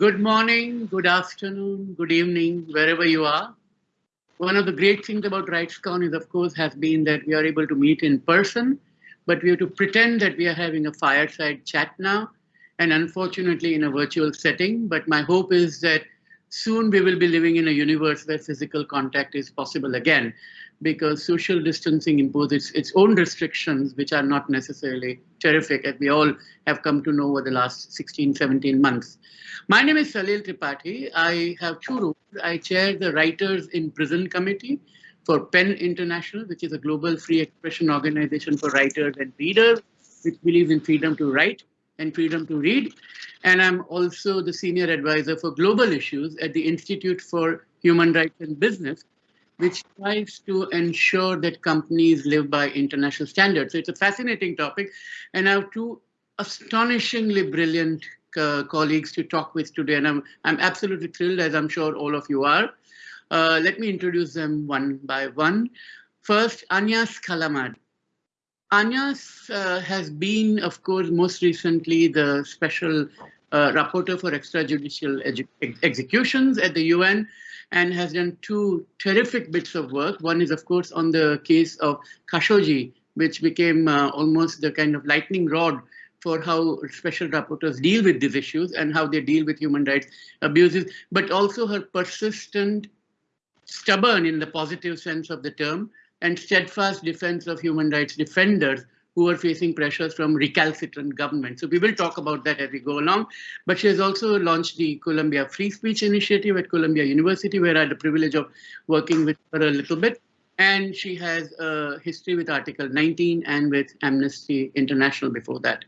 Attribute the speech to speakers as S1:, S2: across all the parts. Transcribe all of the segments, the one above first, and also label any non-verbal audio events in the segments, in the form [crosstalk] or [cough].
S1: Good morning, good afternoon, good evening, wherever you are. One of the great things about RightsCon is, of course, has been that we are able to meet in person, but we have to pretend that we are having a fireside chat now, and unfortunately in a virtual setting. But my hope is that soon we will be living in a universe where physical contact is possible again because social distancing imposes its own restrictions, which are not necessarily terrific, as we all have come to know over the last 16, 17 months. My name is Salil Tripathi. I have two roles. I chair the Writers in Prison Committee for PEN International, which is a global free expression organization for writers and readers, which believes in freedom to write and freedom to read. And I'm also the senior advisor for global issues at the Institute for Human Rights and Business, which tries to ensure that companies live by international standards. So it's a fascinating topic. And I have two astonishingly brilliant uh, colleagues to talk with today. And I'm, I'm absolutely thrilled, as I'm sure all of you are. Uh, let me introduce them one by one. First, Agnes Callamard. Agnes uh, has been, of course, most recently the special uh, rapporteur for extrajudicial ex executions at the UN and has done two terrific bits of work. One is, of course, on the case of Khashoggi, which became uh, almost the kind of lightning rod for how special rapporteurs deal with these issues and how they deal with human rights abuses, but also her persistent, stubborn in the positive sense of the term, and steadfast defense of human rights defenders who are facing pressures from recalcitrant governments. So we will talk about that as we go along. But she has also launched the Columbia Free Speech Initiative at Columbia University, where I had the privilege of working with her a little bit. And she has a history with Article 19 and with Amnesty International before that.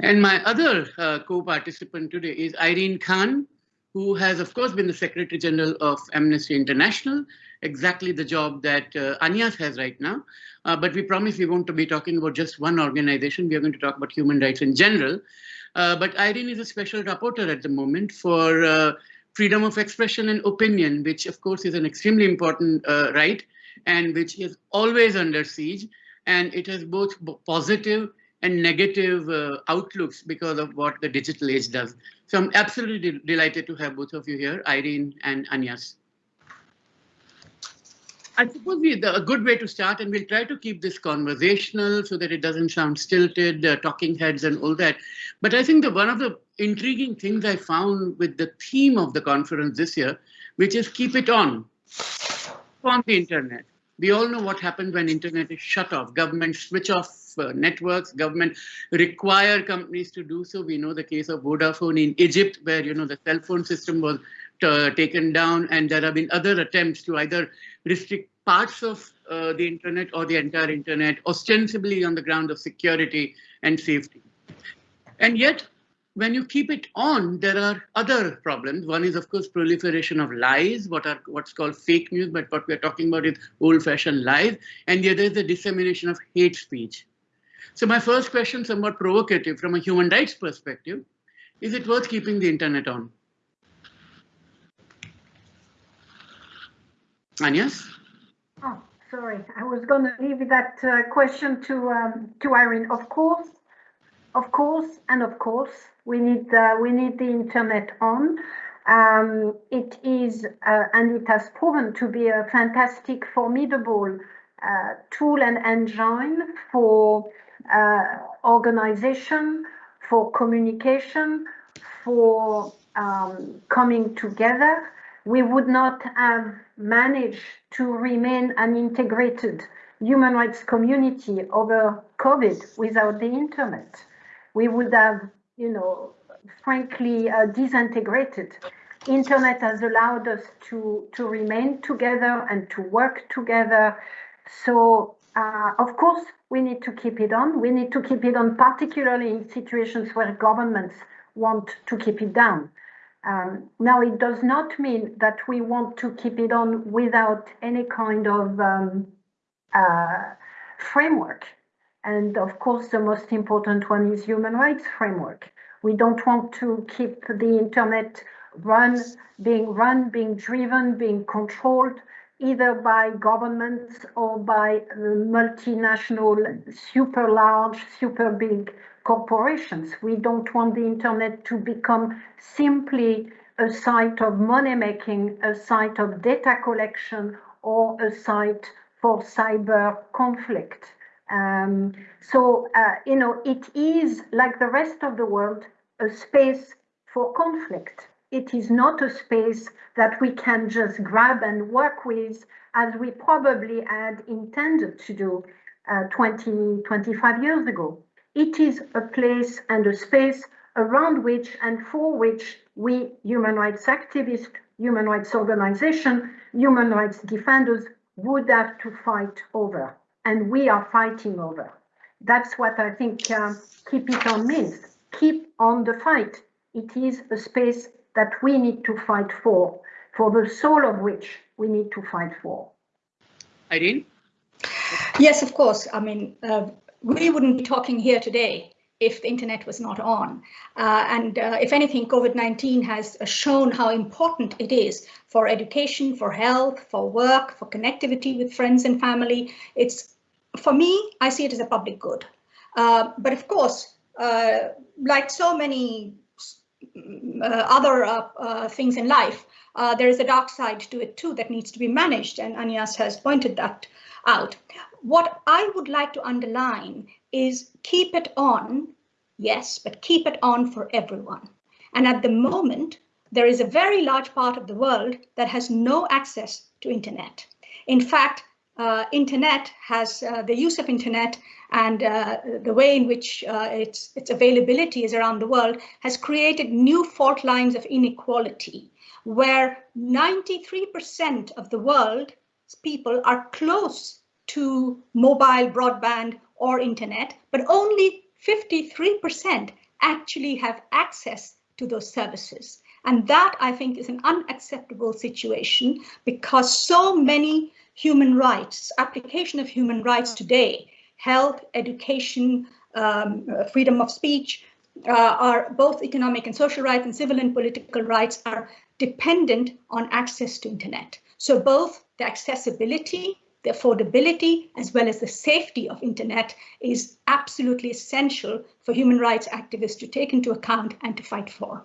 S1: And my other uh, co-participant today is Irene Khan, who has, of course, been the Secretary General of Amnesty International, exactly the job that uh, Agnes has right now. Uh, but we promise we won't be talking about just one organization. We are going to talk about human rights in general. Uh, but Irene is a special rapporteur at the moment for uh, freedom of expression and opinion, which of course is an extremely important uh, right and which is always under siege. And it has both positive and negative uh, outlooks because of what the digital age does. So I'm absolutely de delighted to have both of you here, Irene and Agnes. I suppose we, the, a good way to start, and we'll try to keep this conversational so that it doesn't sound stilted, uh, talking heads and all that. But I think that one of the intriguing things I found with the theme of the conference this year, which is keep it on, on the internet. We all know what happens when internet is shut off. Governments switch off uh, networks. Government require companies to do so. We know the case of Vodafone in Egypt, where you know the cell phone system was uh, taken down, and there have been other attempts to either restrict parts of uh, the internet or the entire internet, ostensibly on the ground of security and safety. And yet, when you keep it on, there are other problems. One is, of course, proliferation of lies, what are what's called fake news, but what we're talking about is old-fashioned lies. And the other is the dissemination of hate speech. So my first question, somewhat provocative from a human rights perspective, is it worth keeping the internet on? Agnes?
S2: Oh, sorry. I was going to leave that uh, question to um, to Irene. Of course, of course, and of course, we need we need the internet on. Um, it is, uh, and it has proven to be a fantastic, formidable uh, tool and engine for uh, organization, for communication, for um, coming together we would not have managed to remain an integrated human rights community over COVID without the internet. We would have, you know, frankly uh, disintegrated. Internet has allowed us to, to remain together and to work together. So, uh, of course, we need to keep it on. We need to keep it on, particularly in situations where governments want to keep it down. Um, now, it does not mean that we want to keep it on without any kind of um, uh, framework. And of course, the most important one is human rights framework. We don't want to keep the internet run, being run, being driven, being controlled either by governments or by multinational, super large, super big corporations. We don't want the internet to become simply a site of money making, a site of data collection, or a site for cyber conflict. Um, so, uh, you know, it is like the rest of the world, a space for conflict. It is not a space that we can just grab and work with as we probably had intended to do uh, 20, 25 years ago. It is a place and a space around which and for which we human rights activists, human rights organizations, human rights defenders would have to fight over. And we are fighting over. That's what I think uh, keep it on means. Keep on the fight. It is a space that we need to fight for, for the soul of which we need to fight for.
S1: Irene?
S3: Yes, of course. I mean, uh, we wouldn't be talking here today if the internet was not on. Uh, and uh, if anything, COVID-19 has shown how important it is for education, for health, for work, for connectivity with friends and family. It's, for me, I see it as a public good. Uh, but of course, uh, like so many uh, other uh, things in life, there is a dark side to it too that needs to be managed. And Agnes has pointed that out. What I would like to underline is keep it on, yes, but keep it on for everyone. And at the moment, there is a very large part of the world that has no access to internet. In fact, uh, internet has uh, the use of internet and uh, the way in which uh, its, its availability is around the world has created new fault lines of inequality where 93% of the world's people are close to mobile broadband or internet, but only 53% actually have access to those services. And that I think is an unacceptable situation because so many human rights, application of human rights today, health, education, um, uh, freedom of speech, uh, are both economic and social rights and civil and political rights are dependent on access to internet. So both the accessibility the affordability as well as the safety of internet is absolutely essential for human rights activists to take into account and to fight for.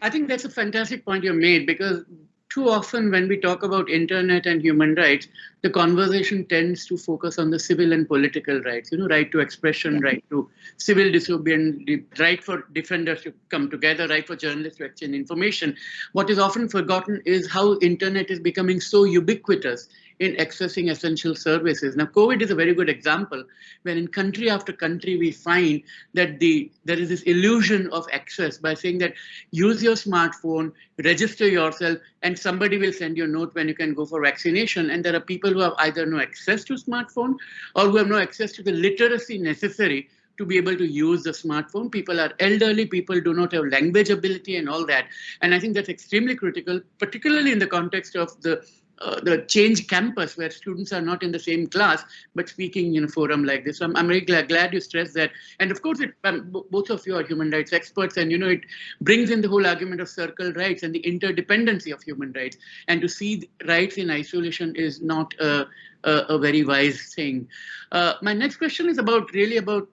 S1: I think that's a fantastic point you made because too often when we talk about internet and human rights, the conversation tends to focus on the civil and political rights, you know, right to expression, right to civil disobedience, right for defenders to come together, right for journalists to exchange information. What is often forgotten is how internet is becoming so ubiquitous in accessing essential services. Now, COVID is a very good example when in country after country, we find that the there is this illusion of access by saying that use your smartphone, register yourself, and somebody will send you a note when you can go for vaccination. And there are people who have either no access to smartphone or who have no access to the literacy necessary to be able to use the smartphone. People are elderly, people do not have language ability and all that. And I think that's extremely critical, particularly in the context of the uh, the change campus where students are not in the same class but speaking in a forum like this. I'm, I'm really glad, glad you stressed that. And of course, it, um, both of you are human rights experts and you know it brings in the whole argument of circle rights and the interdependency of human rights. And to see rights in isolation is not a, a, a very wise thing. Uh, my next question is about really about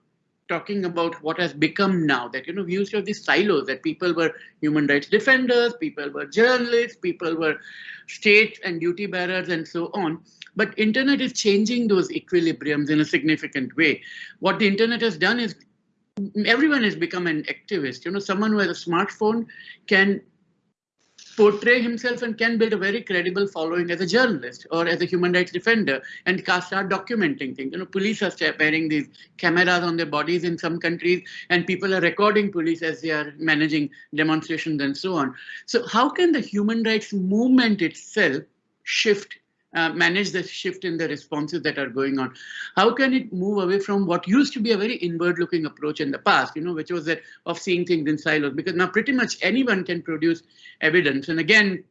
S1: talking about what has become now that you know we used to have these silos that people were human rights defenders people were journalists people were state and duty bearers and so on. But internet is changing those equilibriums in a significant way. What the internet has done is everyone has become an activist. You know someone who has a smartphone can portray himself and can build a very credible following as a journalist or as a human rights defender and start documenting things. You know, police are wearing these cameras on their bodies in some countries and people are recording police as they are managing demonstrations and so on. So how can the human rights movement itself shift uh, manage the shift in the responses that are going on? How can it move away from what used to be a very inward looking approach in the past, you know, which was that of seeing things in silos? Because now pretty much anyone can produce evidence. And again,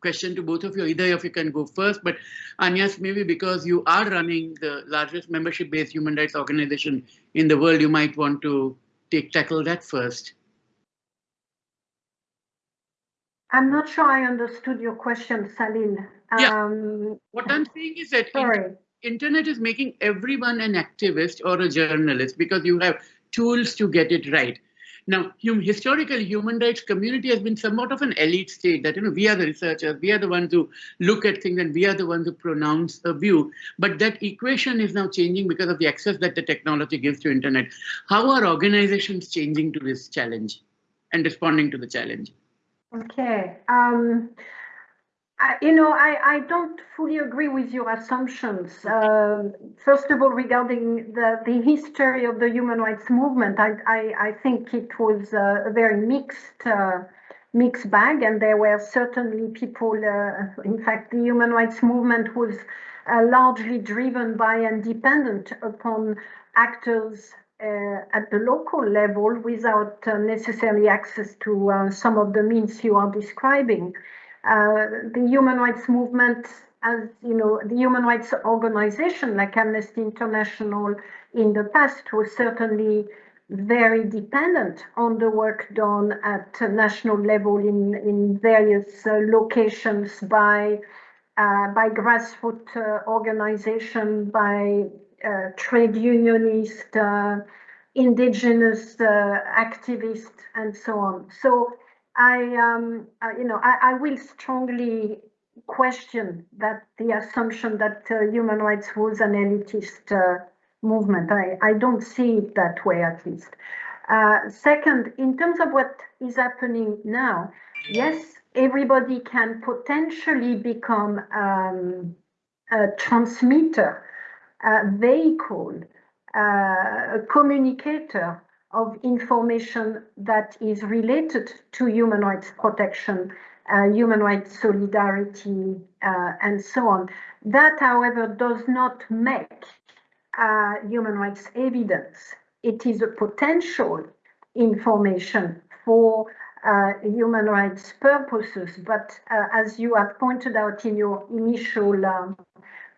S1: question to both of you, either of you can go first, but Agnes, maybe because you are running the largest membership-based human rights organization in the world, you might want to take tackle that first.
S2: I'm not sure I understood your question, Salil.
S1: Yeah.
S2: Um,
S1: What I'm saying is that
S2: sorry.
S1: internet is making everyone an activist or a journalist because you have tools to get it right. Now, hum, historically, human rights community has been somewhat of an elite state that, you know, we are the researchers, we are the ones who look at things and we are the ones who pronounce a view. But that equation is now changing because of the access that the technology gives to internet. How are organizations changing to this challenge and responding to the challenge?
S2: Okay. Um, You know, I, I don't fully agree with your assumptions. Um, first of all, regarding the, the history of the human rights movement, I, I, I think it was a very mixed uh, mixed bag, and there were certainly people. Uh, in fact, the human rights movement was uh, largely driven by and dependent upon actors uh, at the local level without uh, necessarily access to uh, some of the means you are describing. Uh, the human rights movement, as you know, the human rights organization like Amnesty International in the past was certainly very dependent on the work done at national level in, in various uh, locations by uh, by grassroots uh, organization, by uh, trade unionist, uh, indigenous activists, and so on. So I, um, uh, you know, I, I, will strongly question that the assumption that uh, human rights was an elitist uh, movement. I, I don't see it that way, at least. Uh, second, in terms of what is happening now, yes, everybody can potentially become um, a transmitter, a vehicle, uh, a communicator of information that is related to human rights protection, uh, human rights solidarity, uh, and so on. That, however, does not make uh, human rights evidence. It is a potential information for uh, human rights purposes, but uh, as you have pointed out in your initial um,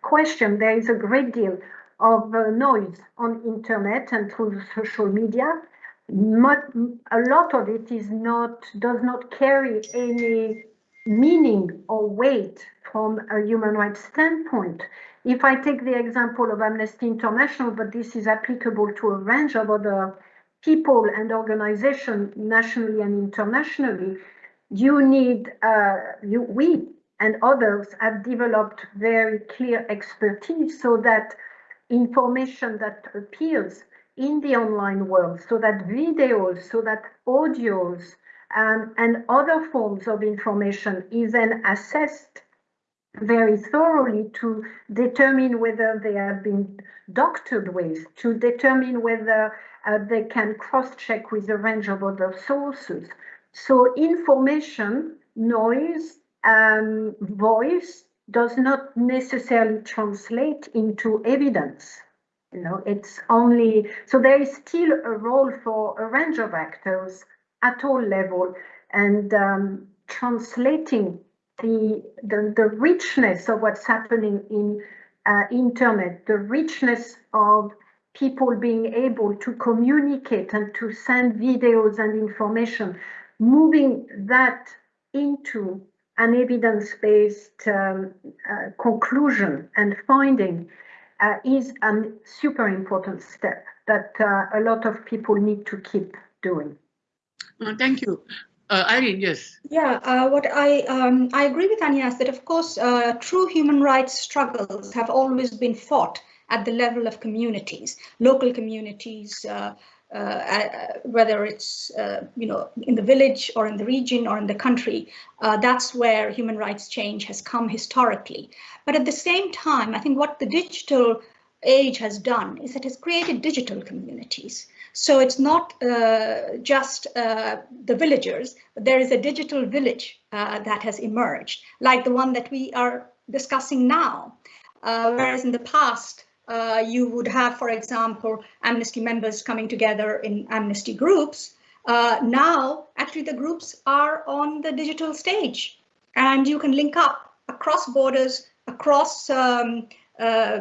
S2: question, there is a great deal of uh, noise on internet and through social media. Not, a lot of it is not does not carry any meaning or weight from a human rights standpoint. If I take the example of Amnesty International, but this is applicable to a range of other people and organizations nationally and internationally, you need, uh, you, we and others have developed very clear expertise so that information that appears in the online world, so that videos, so that audios, um, and other forms of information is then assessed very thoroughly to determine whether they have been doctored with, to determine whether uh, they can cross-check with a range of other sources. So information, noise, and voice does not necessarily translate into evidence. You know, it's only, so there is still a role for a range of actors at all level and um, translating the, the, the richness of what's happening in uh, internet, the richness of people being able to communicate and to send videos and information, moving that into an evidence-based um, uh, conclusion and finding uh, is a super important step that uh, a lot of people need to keep doing.
S1: Uh, thank you. Uh, Irene, yes.
S3: Yeah, uh, what I um, I agree with Agnes that of course uh, true human rights struggles have always been fought at the level of communities, local communities, uh, uh, uh, whether it's you know in the village or in the region or in the country. that's where human rights change has come historically. But at the same time, I think what the digital age has done is it has created digital communities. So it's not uh, just uh, the villagers, but there is a digital village uh, that has emerged, like the one that we are discussing now. Uh, whereas in the past, uh, you would have, for example, Amnesty members coming together in Amnesty groups. Uh, now, actually, the groups are on the digital stage and you can link up across borders, across um, uh,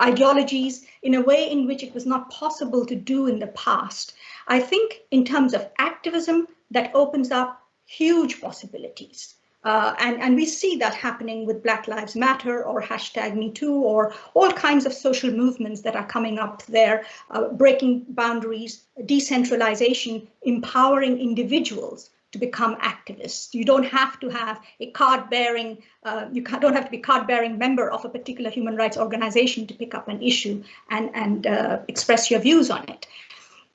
S3: ideologies in a way in which it was not possible to do in the past. I think in terms of activism, that opens up huge possibilities. Uh, and, and we see that happening with Black Lives Matter or hashtag Me Too or all kinds of social movements that are coming up there, uh, breaking boundaries, decentralization, empowering individuals to become activists. You don't have to have a card-bearing, uh, you don't have to be card-bearing member of a particular human rights organization to pick up an issue and, and uh, express your views on it.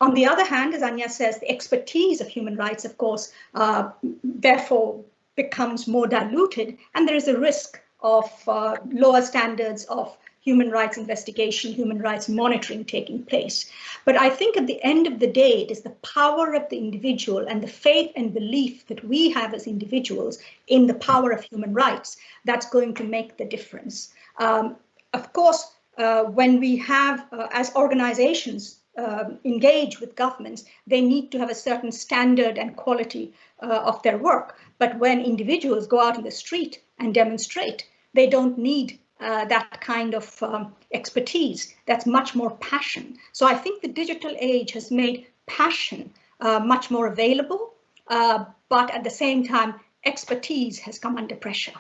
S3: On the other hand, as Agnes says, the expertise of human rights, of course, uh, therefore becomes more diluted, and there is a risk of uh, lower standards of human rights investigation, human rights monitoring taking place. But I think at the end of the day, it is the power of the individual and the faith and belief that we have as individuals in the power of human rights that's going to make the difference. Um, of course, uh, when we have, uh, as organizations, uh, engage with governments, they need to have a certain standard and quality uh, of their work. But when individuals go out in the street and demonstrate, they don't need uh, that kind of um, expertise. That's much more passion. So I think the digital age has made passion uh, much more available, uh, but at the same time, expertise has come under pressure.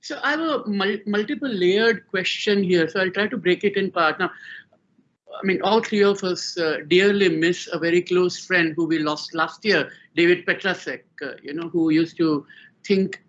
S1: So I have a mul multiple layered question here. So I'll try to break it in part. Now, I mean, all three of us uh, dearly miss a very close friend who we lost last year, David Petrasek, uh, you know, who used to think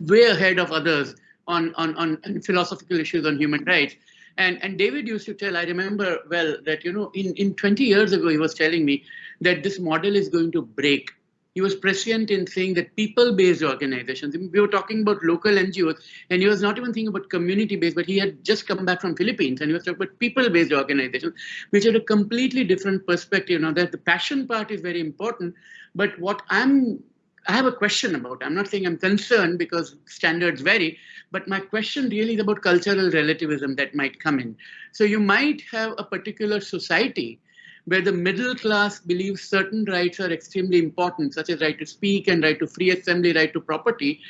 S1: way ahead of others on, on, on philosophical issues on human rights. And, and David used to tell, I remember well, that, you know, in, in 20 years ago, he was telling me that this model is going to break. He was prescient in saying that people-based organizations, we were talking about local NGOs, and he was not even thinking about community-based, but he had just come back from Philippines, and he was talking about people-based organizations, which had a completely different perspective. Now that the passion part is very important, but what I'm I have a question about. I'm not saying I'm concerned because standards vary, but my question really is about cultural relativism that might come in. So you might have a particular society where the middle class believes certain rights are extremely important, such as right to speak and right to free assembly, right to property,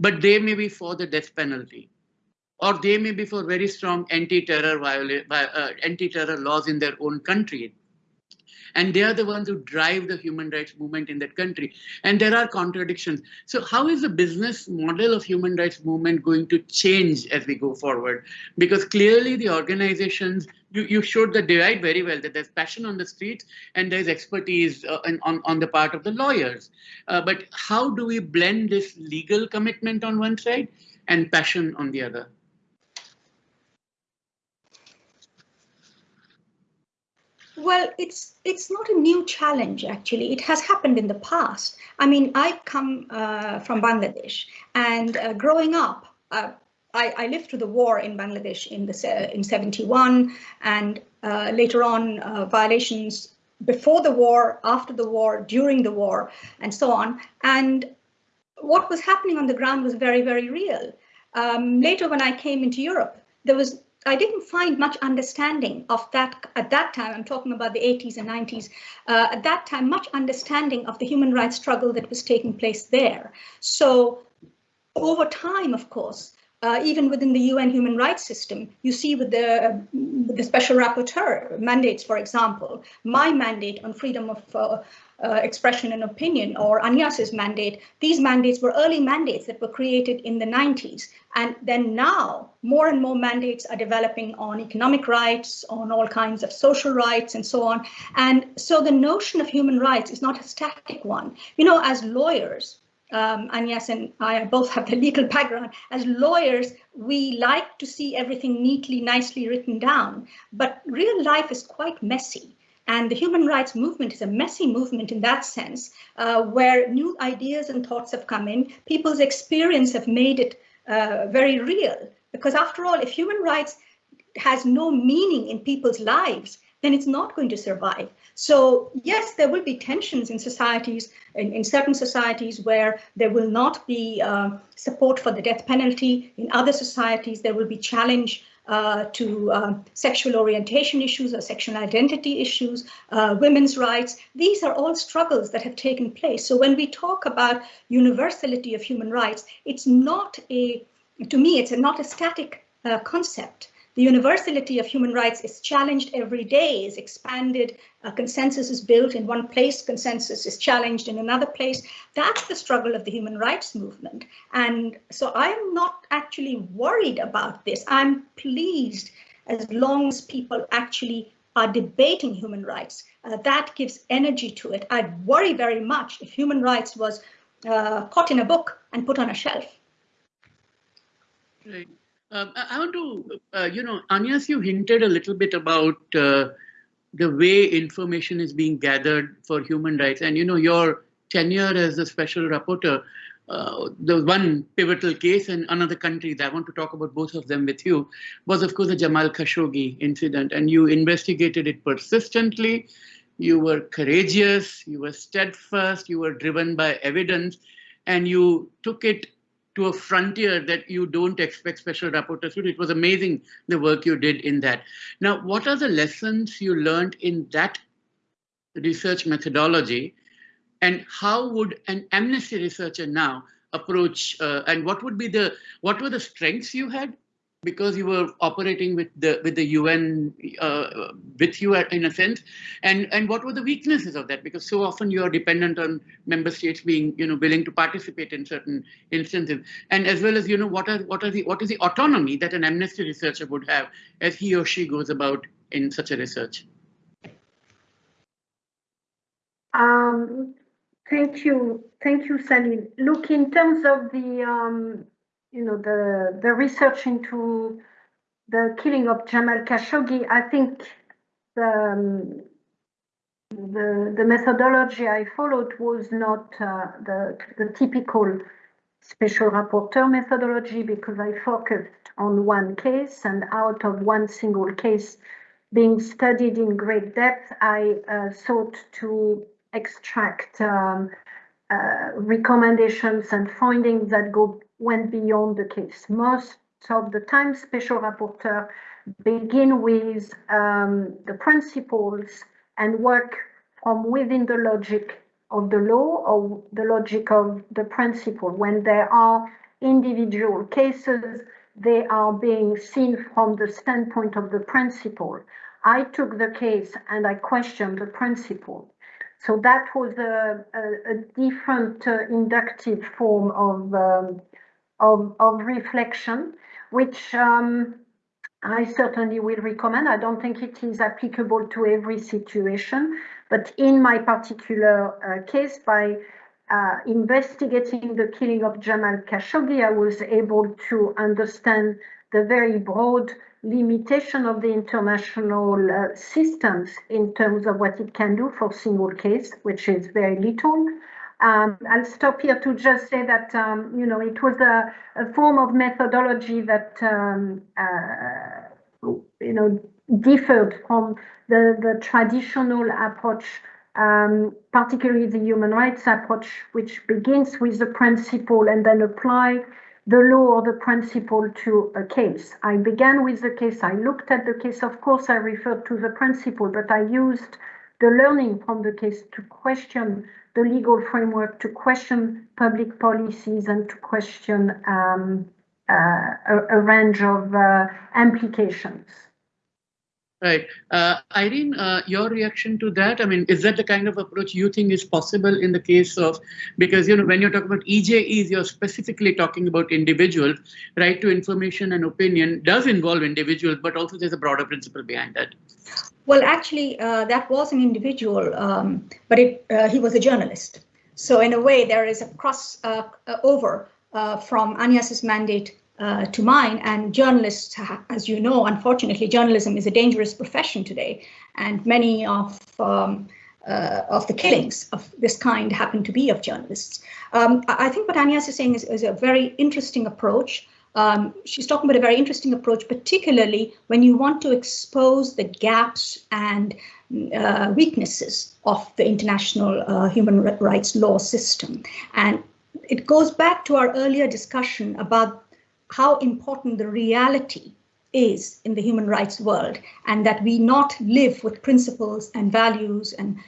S1: but they may be for the death penalty. Or they may be for very strong anti-terror uh, anti-terror laws in their own country and they are the ones who drive the human rights movement in that country. And there are contradictions. So how is the business model of human rights movement going to change as we go forward? Because clearly the organizations, you, you showed the divide very well, that there's passion on the streets and there's expertise uh, on, on the part of the lawyers. Uh, but how do we blend this legal commitment on one side and passion on the other?
S3: Well, it's it's not a new challenge, actually. It has happened in the past. I mean, I come uh, from Bangladesh, and uh, growing up, uh, I, I, lived through the war in Bangladesh in the in 71, and uh, later on, uh, violations before the war, after the war, during the war, and so on. And what was happening on the ground was very, very real. Um, later, when I came into Europe, there was I didn't find much understanding of that at that time. I'm talking about the 80s and 90s. Uh, at that time, much understanding of the human rights struggle that was taking place there. So over time, of course, uh, even within the UN human rights system, you see with the, uh, the special rapporteur mandates, for example, my mandate on freedom of uh, uh, expression and opinion or Agnes's mandate, these mandates were early mandates that were created in the 90s. And then now more and more mandates are developing on economic rights, on all kinds of social rights and so on. And so the notion of human rights is not a static one. You know, as lawyers, um, and yes, and I both have the legal background. As lawyers, we like to see everything neatly, nicely written down, but real life is quite messy. And the human rights movement is a messy movement in that sense, uh, where new ideas and thoughts have come in. People's experience have made it uh, very real. Because after all, if human rights has no meaning in people's lives, then it's not going to survive. So yes, there will be tensions in societies, in, in certain societies where there will not be uh, support for the death penalty. In other societies, there will be challenge uh, to uh, sexual orientation issues or sexual identity issues, uh, women's rights. These are all struggles that have taken place. So when we talk about universality of human rights, it's not a, to me, it's a, not a static uh, concept The universality of human rights is challenged every day, is expanded, a consensus is built in one place, consensus is challenged in another place. That's the struggle of the human rights movement. And so I'm not actually worried about this. I'm pleased as long as people actually are debating human rights. Uh, that gives energy to it. I'd worry very much if human rights was uh, caught in a book and put on a shelf.
S1: Um, I, want to, uh, you know, Agnes, you hinted a little bit about uh, the way information is being gathered for human rights. And, you know, your tenure as a special rapporteur, uh, the one pivotal case in another country that I want to talk about both of them with you was, of course, the Jamal Khashoggi incident. And you investigated it persistently. You were courageous, you were steadfast, you were driven by evidence, and you took it to a frontier that you don't expect special rapporteurs to. Do. It was amazing the work you did in that. Now, what are the lessons you learned in that research methodology and how would an amnesty researcher now approach uh, and what would be the what were the strengths you had because you were operating with the with the UN uh, with you in a sense, and and what were the weaknesses of that? Because so often you are dependent on member states being you know willing to participate in certain instances, and as well as you know what are what are the what is the autonomy that an amnesty researcher would have as he or she goes about in such a research.
S2: Um, thank you, thank you, Salil. Look, in terms of the um, you know, the, the research into the killing of Jamal Khashoggi, I think the, um, the, the methodology I followed was not uh, the, the typical special rapporteur methodology because I focused on one case and out of one single case being studied in great depth, I uh, sought to extract um, uh, recommendations and findings that go went beyond the case. Most of the time, special rapporteurs begin with um, the principles and work from within the logic of the law or the logic of the principle. When there are individual cases, they are being seen from the standpoint of the principle. I took the case and I questioned the principle. So that was a, a, a different uh, inductive form of um, of, of reflection, which um, I certainly will recommend. I don't think it is applicable to every situation, but in my particular uh, case, by uh, investigating the killing of Jamal Khashoggi, I was able to understand the very broad limitation of the international uh, systems in terms of what it can do for single case, which is very little. Um, I'll stop here to just say that, um, you know, it was a, a form of methodology that, um, uh, you know, differed from the, the traditional approach, um, particularly the human rights approach, which begins with the principle and then apply the law or the principle to a case. I began with the case, I looked at the case, of course I referred to the principle, but I used the learning from the case to question the legal framework, to question public policies and to question um, uh, a, a, range of uh, implications.
S1: Right. Uh, Irene, uh, your reaction to that? I mean, is that the kind of approach you think is possible in the case of, because, you know, when you're talking about EJEs, you're specifically talking about individuals, right to information and opinion does involve individuals, but also there's a broader principle behind that.
S3: Well, actually, uh, that was an individual, um, but it, uh, he was a journalist. So in a way, there is a cross uh, over uh, from Agnes's mandate uh, to mine. And journalists, as you know, unfortunately, journalism is a dangerous profession today. And many of um, uh, of the killings of this kind happen to be of journalists. Um, I think what Agnes is saying is, is a very interesting approach. Um, she's talking about a very interesting approach, particularly when you want to expose the gaps and uh, weaknesses of the international uh, human rights law system. And it goes back to our earlier discussion about how important the reality is in the human rights world and that we not live with principles and values and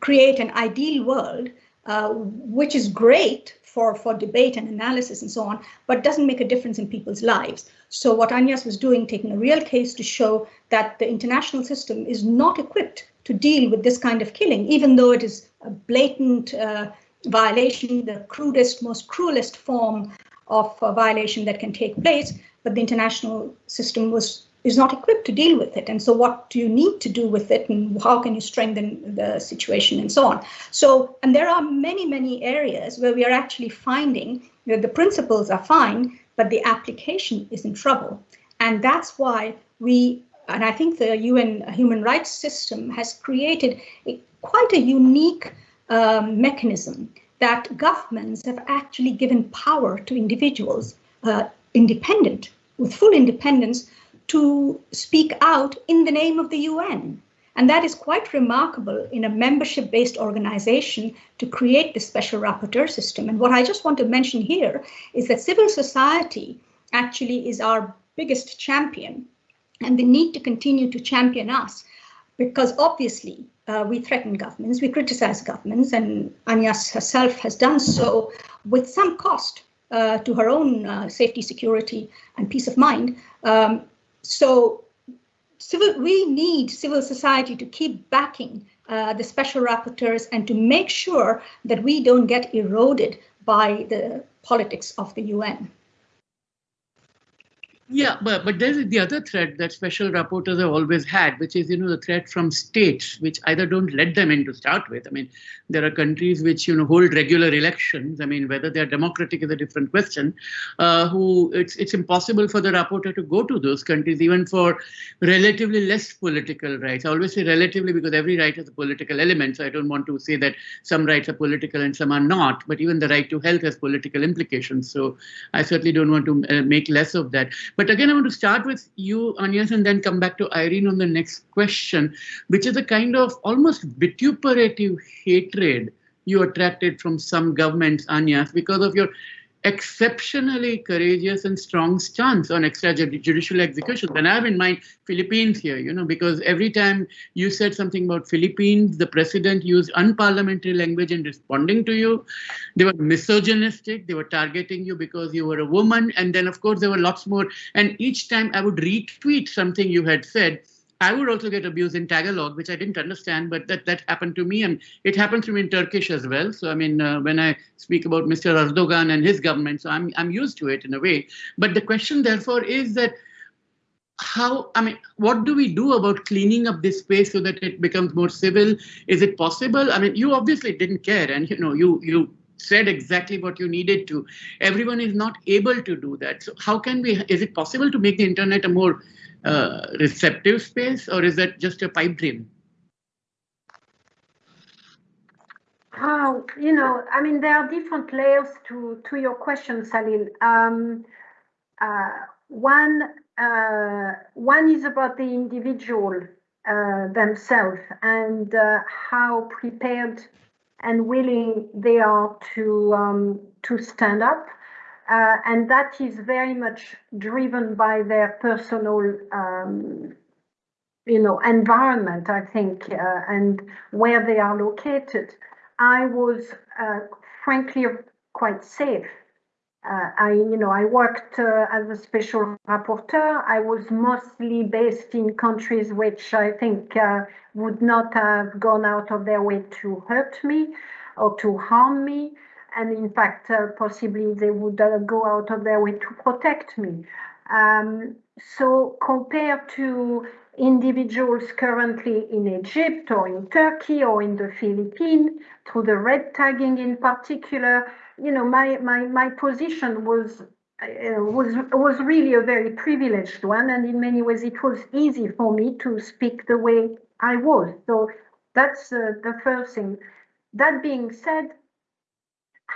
S3: create an ideal world, uh, which is great for, for debate and analysis and so on, but doesn't make a difference in people's lives. So what Agnes was doing, taking a real case to show that the international system is not equipped to deal with this kind of killing, even though it is a blatant uh, violation, the crudest, most cruelest form of violation that can take place, but the international system was is not equipped to deal with it. And so what do you need to do with it and how can you strengthen the situation and so on. So, and there are many, many areas where we are actually finding that the principles are fine, but the application is in trouble. And that's why we, and I think the UN human rights system has created a, quite a unique um, mechanism that governments have actually given power to individuals, uh, independent, with full independence, to speak out in the name of the UN. And that is quite remarkable in a membership-based organization to create the special rapporteur system. And what I just want to mention here is that civil society actually is our biggest champion and they need to continue to champion us because obviously uh, we threaten governments, we criticize governments, and Agnes herself has done so with some cost uh, to her own uh, safety, security, and peace of mind. Um, so civil, we need civil society to keep backing uh, the special rapporteurs and to make sure that we don't get eroded by the politics of the UN.
S1: Yeah, but but there's the other threat that special rapporteurs have always had, which is you know the threat from states, which either don't let them in to start with. I mean, there are countries which you know hold regular elections. I mean, whether they're democratic is a different question. Uh, who it's it's impossible for the rapporteur to go to those countries, even for relatively less political rights. I always say relatively because every right has a political element. So I don't want to say that some rights are political and some are not. But even the right to health has political implications. So I certainly don't want to uh, make less of that. But but again, I want to start with you, Agnes, and then come back to Irene on the next question, which is a kind of almost vituperative hatred you attracted from some governments, Agnes, because of your exceptionally courageous and strong stance on extrajudicial executions. And I have in mind Philippines here, you know, because every time you said something about Philippines, the president used unparliamentary language in responding to you. They were misogynistic. They were targeting you because you were a woman. And then, of course, there were lots more. And each time I would retweet something you had said, I would also get abused in Tagalog, which I didn't understand, but that, that happened to me. And it happened to me in Turkish as well. So, I mean, uh, when I speak about Mr. Erdogan and his government, so I'm, I'm used to it in a way. But the question, therefore, is that how, I mean, what do we do about cleaning up this space so that it becomes more civil? Is it possible? I mean, you obviously didn't care and, you know, you, you said exactly what you needed to. Everyone is not able to do that. So how can we, is it possible to make the internet a more uh, receptive space or is that just a pipe dream?
S2: How, you know, I mean, there are different layers to, to your question, Salil. Um, uh, one, uh, one is about the individual uh, themselves and uh, how prepared and willing they are to, um, to stand up uh, and that is very much driven by their personal, um, you know, environment, I think, uh, and where they are located. I was, uh, frankly, quite safe. Uh, I, you know, I worked uh, as a special rapporteur. I was mostly based in countries which I think uh, would not have gone out of their way to hurt me or to harm me and in fact, uh, possibly they would uh, go out of their way to protect me. Um, so compared to individuals currently in Egypt or in Turkey or in the Philippines, through the red tagging in particular, you know, my, my, my position was uh, was was really a very privileged one, and in many ways it was easy for me to speak the way I was. So that's uh, the first thing. That being said,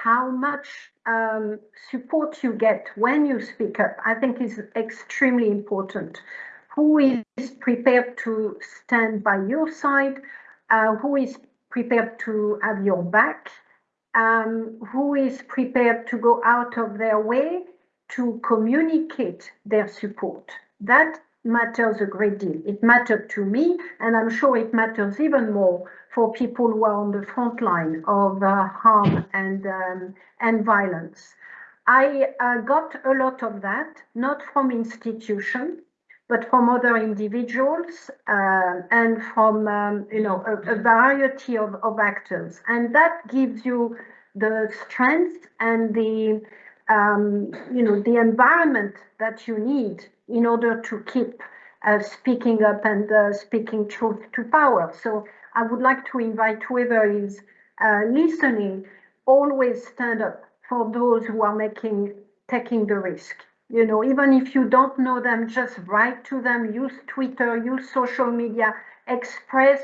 S2: how much um, support you get when you speak up, I think is extremely important. Who is prepared to stand by your side? Uh, who is prepared to have your back? Um, who is prepared to go out of their way to communicate their support? That matters a great deal. It mattered to me, and I'm sure it matters even more for people who are on the front line of uh, harm and, um, and violence. I uh, got a lot of that, not from institutions, but from other individuals uh, and from um, you know a, a variety of, of actors, and that gives you the strength and the um, you know the environment that you need in order to keep uh, speaking up and uh, speaking truth to power. So I would like to invite whoever is uh, listening, always stand up for those who are making taking the risk you know, even if you don't know them, just write to them, use Twitter, use social media, express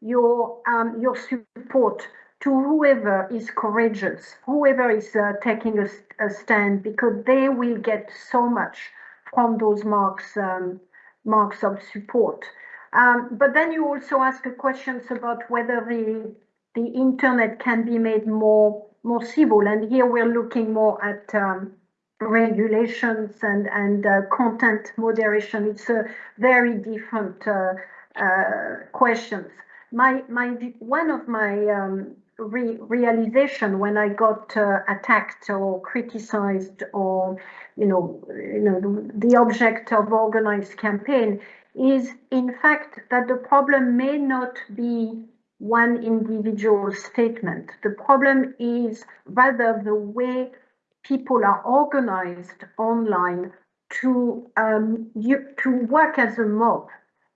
S2: your um, your support to whoever is courageous, whoever is uh, taking a, a, stand, because they will get so much from those marks um, marks of support. Um, but then you also ask questions about whether the the internet can be made more more civil, and here we're looking more at um, regulations and, and uh, content moderation. It's a very different uh, uh, questions. My, my, one of my um, re realization when I got uh, attacked or criticized or, you know, you know, the, object of organized campaign is in fact that the problem may not be one individual statement. The problem is rather the way people are organized online to um, you, to work as a mob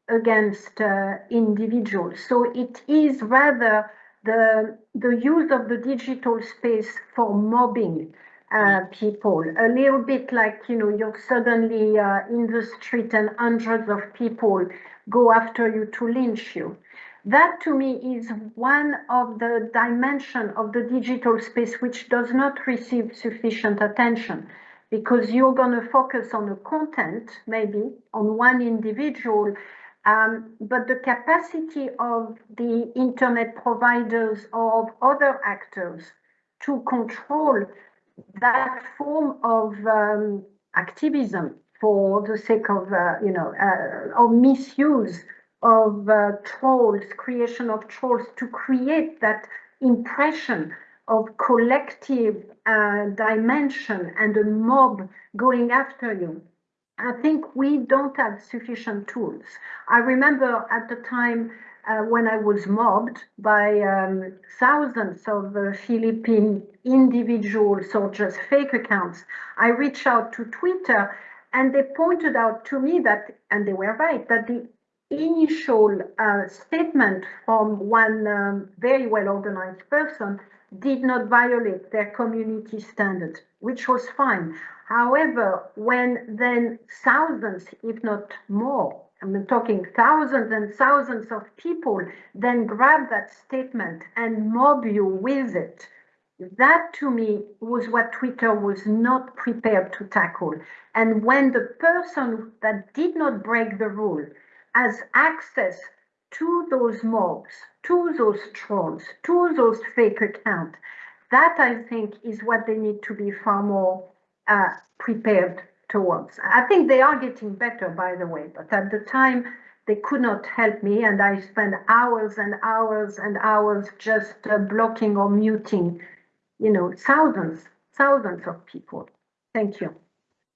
S2: against uh, individuals. So it is rather the the use of the digital space for mobbing uh, people, a little bit like you know you're suddenly uh, in the street and hundreds of people go after you to lynch you. That to me is one of the dimension of the digital space which does not receive sufficient attention because you're going to focus on the content, maybe on one individual, um, but the capacity of the internet providers of other actors to control that form of um, activism for the sake of, uh, you know, uh, of misuse of uh, trolls, creation of trolls to create that impression of collective uh, dimension and a mob going after you. I think we don't have sufficient tools. I remember at the time uh, when I was mobbed by um, thousands of uh, Philippine individuals or just fake accounts, I reached out to Twitter and they pointed out to me that, and they were right, that the initial uh, statement from one um, very well organized person did not violate their community standards, which was fine. However, when then thousands, if not more, I'm talking thousands and thousands of people then grab that statement and mob you with it, that to me was what Twitter was not prepared to tackle. And when the person that did not break the rule has access to those mobs, to those trolls, to those fake accounts. That I think is what they need to be far more uh, prepared towards. I think they are getting better, by the way, but at the time they could not help me, and I spent hours and hours and hours just uh, blocking or muting, you know, thousands, thousands of people. Thank you.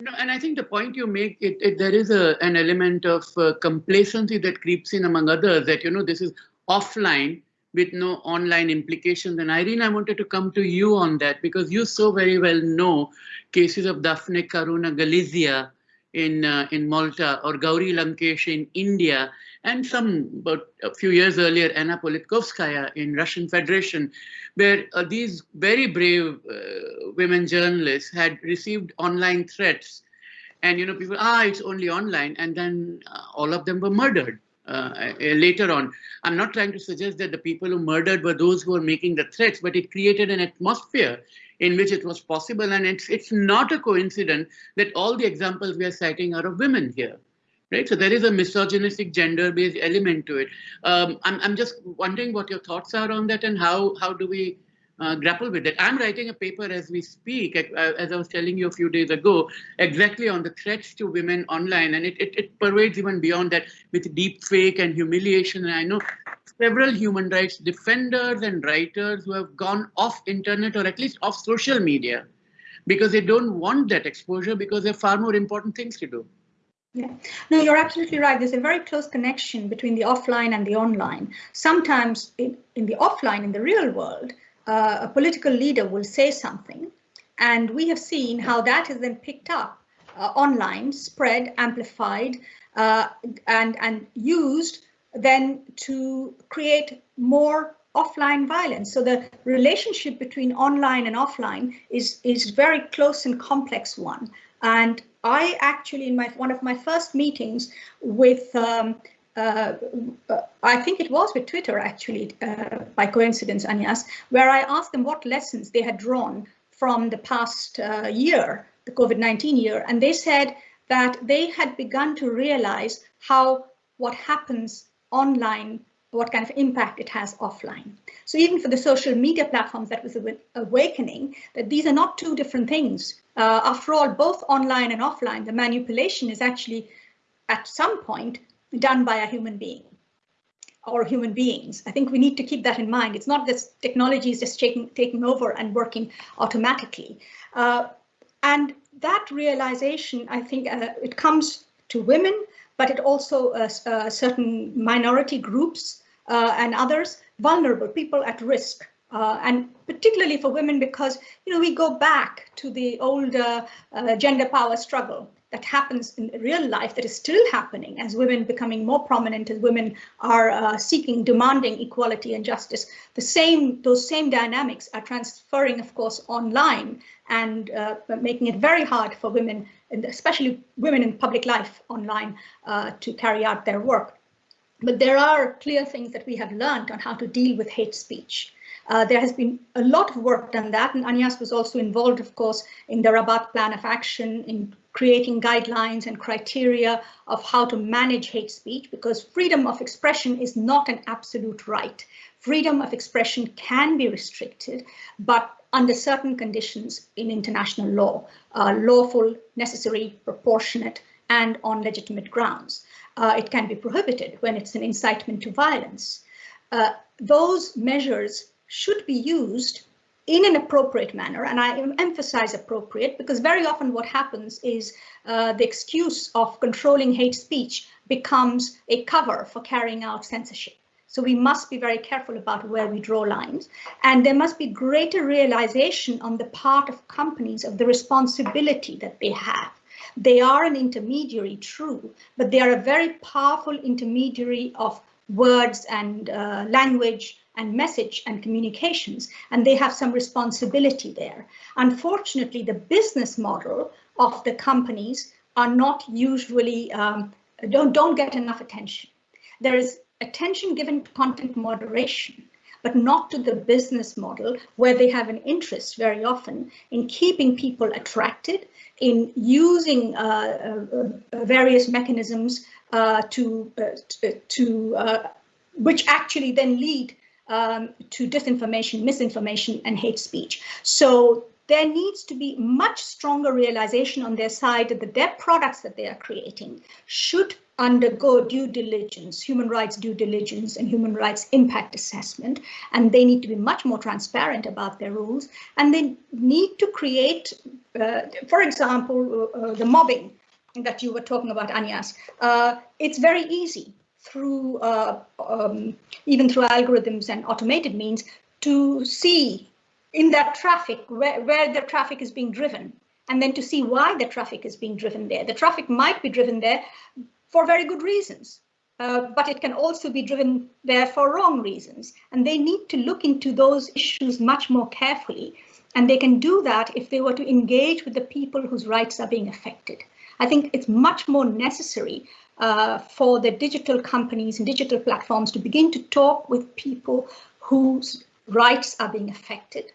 S1: No, and I think the point you make, it, it there is a an element of uh, complacency that creeps in among others that, you know, this is offline with no online implications. And Irene, I wanted to come to you on that because you so very well know cases of Daphne Caruana Galizia in uh, in Malta or Gauri Lankesh in India and some about a few years earlier Anna Politkovskaya in Russian Federation where uh, these very brave uh, women journalists had received online threats and you know people ah it's only online and then uh, all of them were murdered uh, uh, later on i'm not trying to suggest that the people who murdered were those who were making the threats but it created an atmosphere in which it was possible and it's it's not a coincidence that all the examples we are citing are of women here right? So there is a misogynistic gender-based element to it. Um, I'm, I'm just wondering what your thoughts are on that and how, how do we uh, grapple with it. I'm writing a paper as we speak, uh, as I was telling you a few days ago, exactly on the threats to women online. And it, it, it pervades even beyond that with deep fake and humiliation. And I know several human rights defenders and writers who have gone off internet or at least off social media because they don't want that exposure because they have far more important things to do.
S3: Yeah, no, you're absolutely right. There's a very close connection between the offline and the online. Sometimes in, in the offline, in the real world, uh, a political leader will say something, and we have seen how that is then picked up uh, online, spread, amplified, uh, and, and used then to create more offline violence. So the relationship between online and offline is, is very close and complex one. And I actually, in my one of my first meetings with, um, uh, I think it was with Twitter actually, uh, by coincidence, Agnes, where I asked them what lessons they had drawn from the past uh, year, the COVID-19 year, and they said that they had begun to realize how what happens online what kind of impact it has offline. So even for the social media platforms, that was awakening that these are not two different things. Uh, after all, both online and offline, the manipulation is actually at some point done by a human being or human beings. I think we need to keep that in mind. It's not that technology is just taking, taking over and working automatically. Uh, and that realization, I think uh, it comes to women, but it also uh, uh certain minority groups uh, and others, vulnerable people at risk. Uh, and particularly for women, because you know we go back to the old gender power struggle that happens in real life, that is still happening as women becoming more prominent, as women are uh, seeking, demanding equality and justice. The same, those same dynamics are transferring, of course, online and uh, making it very hard for women, and especially women in public life online, uh, to carry out their work. But there are clear things that we have learned on how to deal with hate speech. Uh, there has been a lot of work done that, and Agnes was also involved, of course, in the Rabat Plan of Action, in creating guidelines and criteria of how to manage hate speech, because freedom of expression is not an absolute right. Freedom of expression can be restricted, but under certain conditions in international law, uh, lawful, necessary, proportionate, and on legitimate grounds uh, it can be prohibited when it's an incitement to violence. Uh, those measures should be used in an appropriate manner, and I emphasize appropriate because very often what happens is uh, the excuse of controlling hate speech becomes a cover for carrying out censorship. So we must be very careful about where we draw lines. And there must be greater realization on the part of companies of the responsibility that they have they are an intermediary, true, but they are a very powerful intermediary of words and uh, language and message and communications, and they have some responsibility there. Unfortunately, the business model of the companies are not usually, um, don't, don't get enough attention. There is attention given to content moderation, but not to the business model where they have an interest very often in keeping people attracted, in using uh, uh, various mechanisms uh, to, to which actually then lead um, to disinformation, misinformation, and hate speech. So there needs to be much stronger realization on their side that their products that they are creating should undergo due diligence, human rights due diligence and human rights impact assessment, and they need to be much more transparent about their rules, and they need to create, uh, for example, uh, uh, the mobbing that you were talking about, Agnes. Uh, it's very easy through, uh, um, even through algorithms and automated means, to see in that traffic where, where the traffic is being driven and then to see why the traffic is being driven there. The traffic might be driven there for very good reasons, uh, but it can also be driven there for wrong reasons. And they need to look into those issues much more carefully. And they can do that if they were to engage with the people whose rights are being affected. I think it's much more necessary uh, for the digital companies and digital platforms to begin to talk with people whose rights are being affected.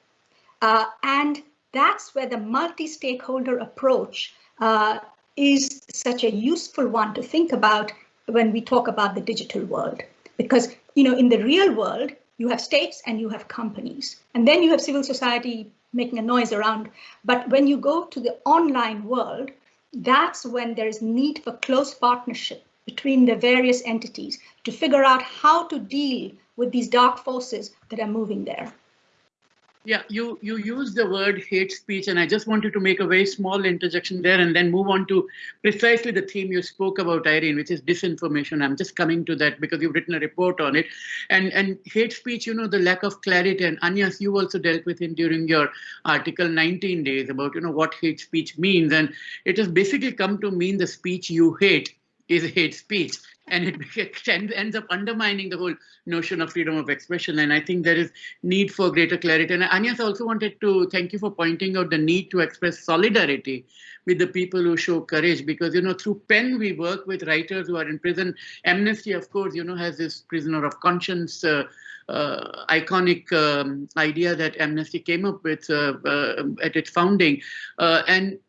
S3: Uh, and that's where the multi-stakeholder approach uh, is such a useful one to think about when we talk about the digital world. Because, you know, in the real world, you have states and you have companies, and then you have civil society making a noise around. But when you go to the online world, that's when there is need for close partnership between the various entities to figure out how to deal with these dark forces that are moving there.
S1: Yeah, you you use the word hate speech, and I just wanted to make a very small interjection there, and then move on to precisely the theme you spoke about, Irene, which is disinformation. I'm just coming to that because you've written a report on it, and and hate speech. You know the lack of clarity, and Agnes, you also dealt with it during your article 19 days about you know what hate speech means, and it has basically come to mean the speech you hate is hate speech and it [laughs] ends up undermining the whole notion of freedom of expression. And I think there is need for greater clarity. And Agnes also wanted to thank you for pointing out the need to express solidarity with the people who show courage because, you know, through PEN, we work with writers who are in prison. Amnesty, of course, you know, has this prisoner of conscience uh, uh, iconic um, idea that Amnesty came up with uh, uh at its founding. Uh, and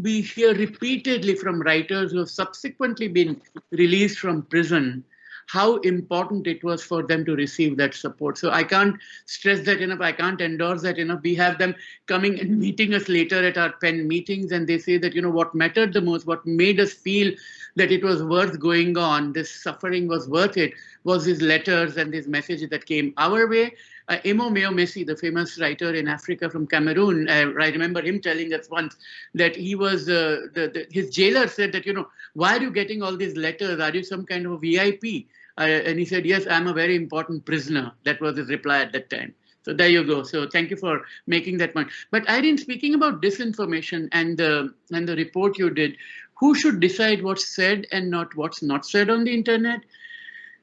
S1: we hear repeatedly from writers who have subsequently been released from prison how important it was for them to receive that support. So I can't stress that enough. I can't endorse that enough. We have them coming and meeting us later at our pen meetings and they say that, you know, what mattered the most, what made us feel that it was worth going on, this suffering was worth it, was these letters and these messages that came our way uh, Enoh Meyomesse, the famous writer in Africa from Cameroon, uh, I remember him telling us once that he was, uh, the, the, his jailer said that, you know, why are you getting all these letters? Are you some kind of a VIP? Uh, and he said, yes, I'm a very important prisoner. That was his reply at that time. So there you go. So thank you for making that point. But Irene, speaking about disinformation and the and the report you did, who should decide what's said and not what's not said on the internet?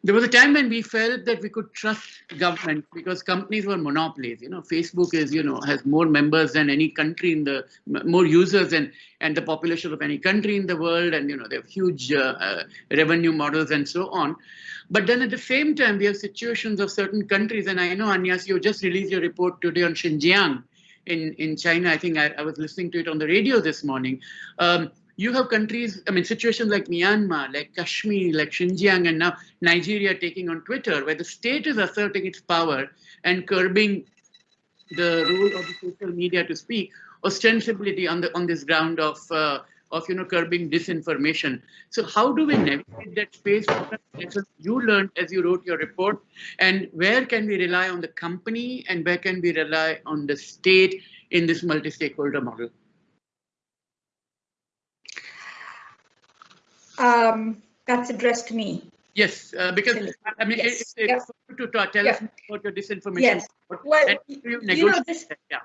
S1: There was a time when we felt that we could trust government because companies were monopolies. You know, Facebook is, you know, has more members than any country in the, more users than, and the population of any country in the world. And, you know, they have huge uh, uh, revenue models and so on. But then at the same time, we have situations of certain countries. And I know, Agnes, you just released your report today on Xinjiang in, in China. I think I, I was listening to it on the radio this morning. Um, you have countries, I mean, situations like Myanmar, like Kashmir, like Xinjiang, and now Nigeria taking on Twitter, where the state is asserting its power and curbing the role of the social media to speak ostensibly on the on this ground of uh, of you know curbing disinformation. So how do we navigate that space? Lessons you learned as you wrote your report, and where can we rely on the company, and where can we rely on the state in this multi-stakeholder model?
S3: Um, that's addressed to me.
S1: Yes, uh, because I mean, yes. it's, it's yep. to, to tell us about your disinformation.
S3: Yes. Well, you, you know this. Yeah.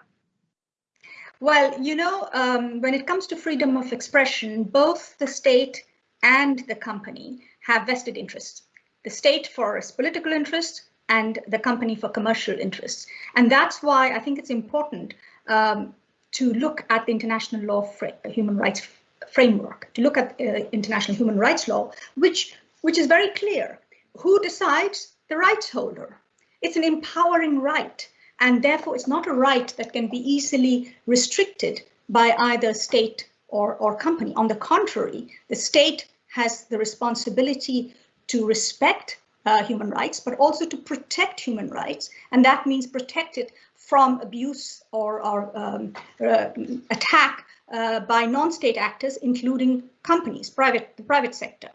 S3: Well, you know, um, when it comes to freedom of expression, both the state and the company have vested interests. The state for its political interests and the company for commercial interests. And that's why I think it's important um, to look at the international law for human rights framework to look at uh, international human rights law, which, which is very clear. Who decides? The rights holder. It's an empowering right, and therefore it's not a right that can be easily restricted by either state or, or company. On the contrary, the state has the responsibility to respect uh, human rights, but also to protect human rights. And that means protect it from abuse or, or um, uh, attack uh, by non-state actors, including companies, private, the private sector.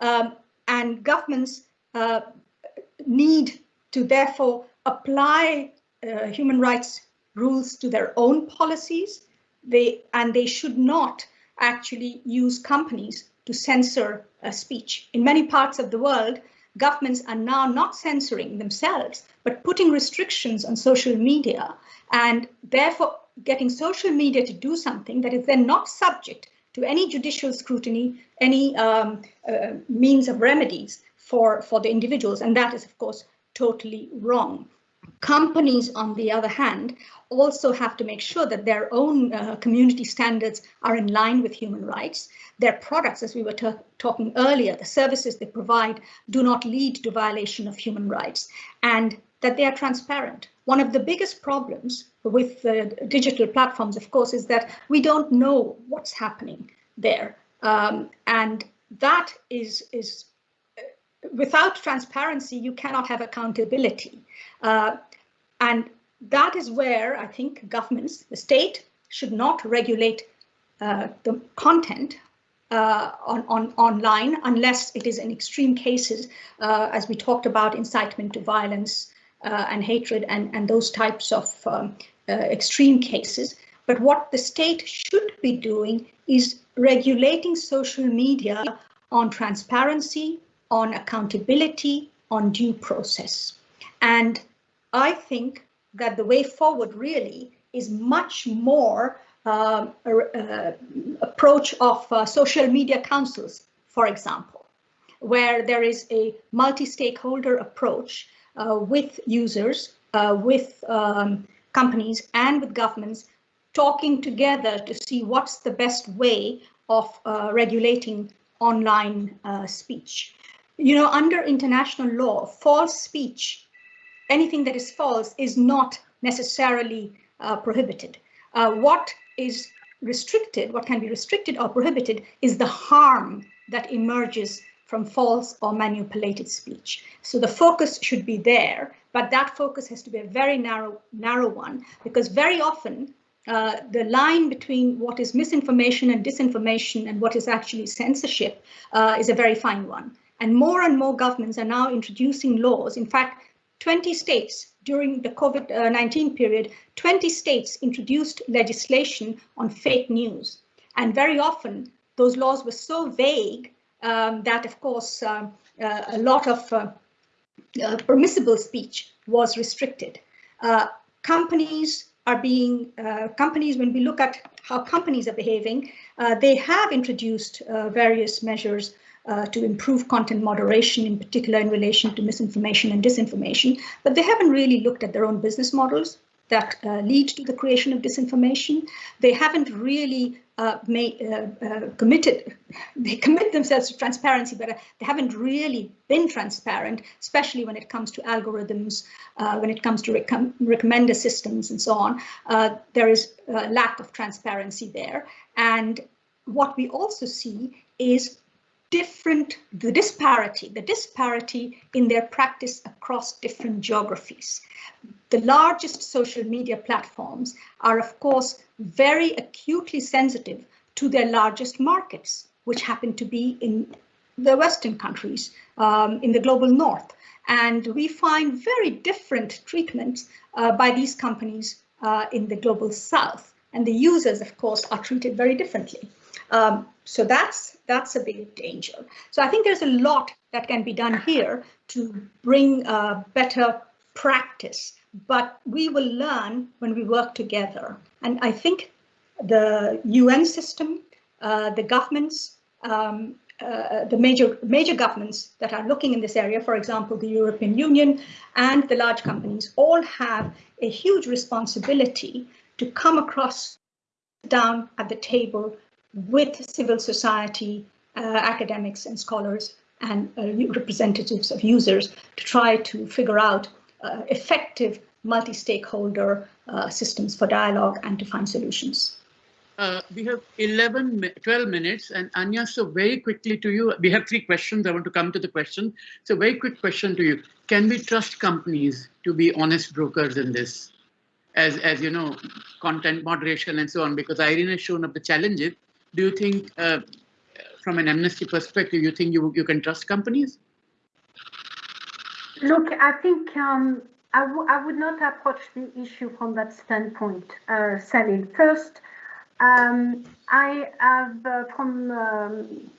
S3: Um, and governments uh, need to therefore apply uh, human rights rules to their own policies, they, and they should not actually use companies to censor speech. In many parts of the world, governments are now not censoring themselves, but putting restrictions on social media and therefore getting social media to do something that is then not subject to any judicial scrutiny, any um, uh, means of remedies for, for the individuals. And that is, of course, totally wrong. Companies, on the other hand, also have to make sure that their own uh, community standards are in line with human rights. Their products, as we were talking earlier, the services they provide do not lead to violation of human rights and that they are transparent. One of the biggest problems with the digital platforms, of course, is that we don't know what's happening there. Um, and that is, is without transparency, you cannot have accountability. Uh, and that is where I think governments, the state, should not regulate uh, the content uh, on, on, online unless it is in extreme cases, uh, as we talked about, incitement to violence uh, and hatred and, and those types of um, uh, extreme cases. But what the state should be doing is regulating social media on transparency, on accountability, on due process. And I think that the way forward really is much more uh, approach of uh, social media councils, for example, where there is a multi-stakeholder approach with users, uh, with um, companies and with governments talking together to see what's the best way of uh, regulating online speech. You know, under international law, false speech, anything that is false is not necessarily prohibited. what is restricted, what can be restricted or prohibited is the harm that emerges from false or manipulated speech. So the focus should be there, but that focus has to be a very narrow, narrow one, because very often uh, the line between what is misinformation and disinformation and what is actually censorship uh, is a very fine one. And more and more governments are now introducing laws. In fact, 20 states during the COVID-19 period, 20 states introduced legislation on fake news. And very often those laws were so vague um, that, of course, um, uh, a lot of uh, uh, permissible speech was restricted. Uh, companies are being, uh, companies, when we look at how companies are behaving, uh, they have introduced various measures to improve content moderation, in particular in relation to misinformation and disinformation, but they haven't really looked at their own business models that uh, lead to the creation of disinformation. They haven't really uh, made, uh, uh, committed, [laughs] they commit themselves to transparency, but uh, they haven't really been transparent, especially when it comes to algorithms, when it comes to rec recommender systems and so on. there is a lack of transparency there. And what we also see is different, the disparity, the disparity in their practice across different geographies. The largest social media platforms are, of course, very acutely sensitive to their largest markets, which happen to be in the Western countries, um, in the global North. And we find very different treatments uh, by these companies uh, in the global South. And the users, of course, are treated very differently. Um, so that's that's a big danger. So I think there's a lot that can be done here to bring uh, better practice, but we will learn when we work together. And I think the UN system, uh, the governments, um, uh, the major major governments that are looking in this area, for example, the European Union and the large companies, all have a huge responsibility to come across down at the table with civil society, uh, academics and scholars and uh, representatives of users to try to figure out uh, effective multi-stakeholder uh, systems for dialogue and to find solutions.
S1: Uh, we have 11, 12 minutes and Anya, so very quickly to you, we have three questions. I want to come to the question. So very quick question to you. Can we trust companies to be honest brokers in this? As, as you know, content moderation and so on, because Irene has shown up the challenges do you think, uh, from an amnesty perspective, you think you, you can trust companies?
S2: Look, I think um, I, would not approach the issue from that standpoint, uh, Salil. First, um, I have uh, from um,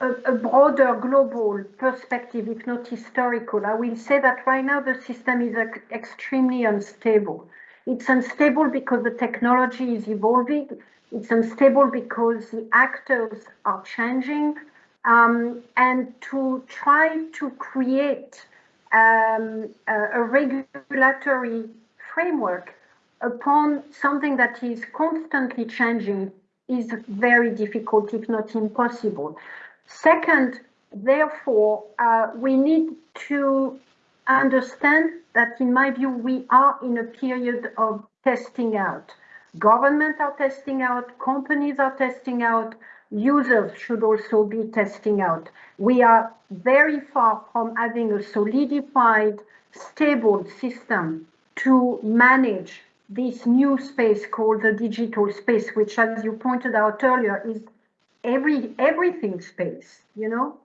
S2: a, a, broader global perspective, if not historical, I will say that right now the system is extremely unstable. It's unstable because the technology is evolving. It's unstable because the actors are changing. Um, and to try to create um, a, a regulatory framework upon something that is constantly changing is very difficult, if not impossible. Second, therefore, uh, we need to understand that, in my view, we are in a period of testing out. Governments are testing out, companies are testing out, users should also be testing out. We are very far from having a solidified, stable system to manage this new space called the digital space, which as you pointed out earlier is every everything space, you know?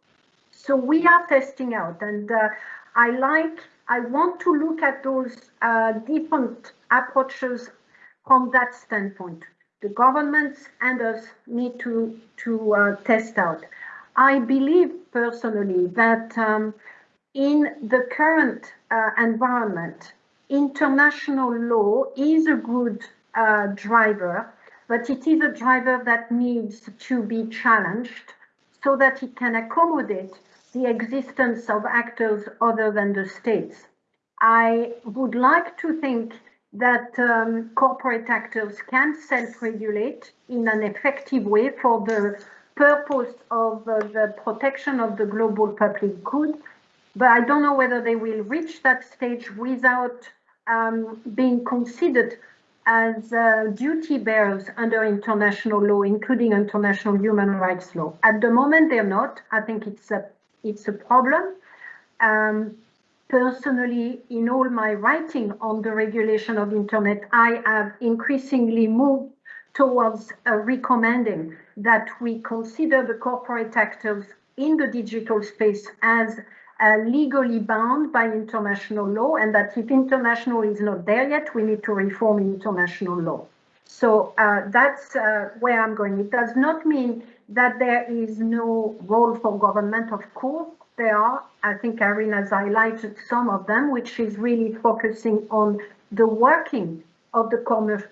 S2: So we are testing out and uh, I like, I want to look at those uh, different approaches from that standpoint. The governments and us need to, to uh, test out. I believe personally that um, in the current uh, environment, international law is a good uh, driver, but it is a driver that needs to be challenged so that it can accommodate the existence of actors other than the states. I would like to think that um, corporate actors can self-regulate in an effective way for the purpose of uh, the protection of the global public good. But I don't know whether they will reach that stage without um, being considered as uh, duty bearers under international law, including international human rights law. At the moment, they're not. I think it's a it's a problem. Um, personally, in all my writing on the regulation of internet, I have increasingly moved towards uh, recommending that we consider the corporate actors in the digital space as uh, legally bound by international law and that if international is not there yet, we need to reform international law. So uh, that's uh, where I'm going. It does not mean that there is no role for government, of course, there are. I think Irene has highlighted some of them, which is really focusing on the working of the